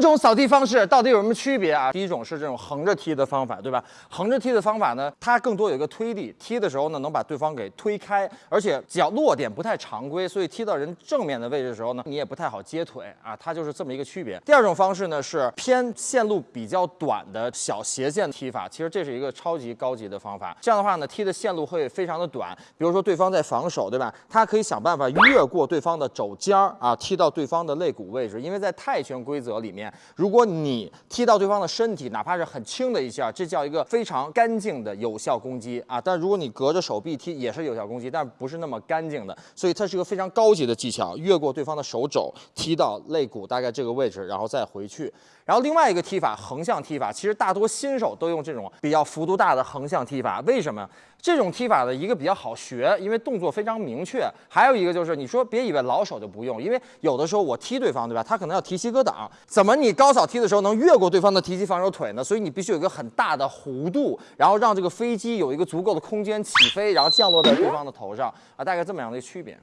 种扫踢方式到底有什么区别啊？第一种是这种横着踢的方法，对吧？横着踢的方法呢，它更多有一个推力，踢的时候呢，能把对方给推开，而且脚落点不太常规，所以踢到人正面的位置的时候呢，你也不太好接腿啊。它就是这么一个区别。第二种方式呢是偏线路比较短的小斜线踢法，其实这是一个超级高级的方法。这样的话呢，踢的线路会非常的短。比如说对方在防守，对吧？他可以想办法越过对方的肘尖儿啊，踢到对方的肋骨位置。因为在泰拳规则里面如果你踢到对方的身体，哪怕是很轻的一下，这叫一个非常干净的有效攻击啊。但如果你隔着手臂踢，也是有效攻击，但不是那么干净的。所以它是一个非常高级的技巧，越过对方的手肘，踢到肋骨大概这个位置，然后再回去。然后另外一个踢法，横向踢法，其实大多新手都用这种比较幅度大的横向踢法。为什么？这种踢法的一个比较好学，因为动作非常明确。还有一个就是，你说别以为老手就不用，因为有的时候我踢对方，对吧？他可能要提膝格挡，怎么你高扫踢的时候能越过对方的提膝防守腿呢？所以你必须有一个很大的弧度，然后让这个飞机有一个足够的空间起飞，然后降落在对方的头上啊，大概这么样的一个区别。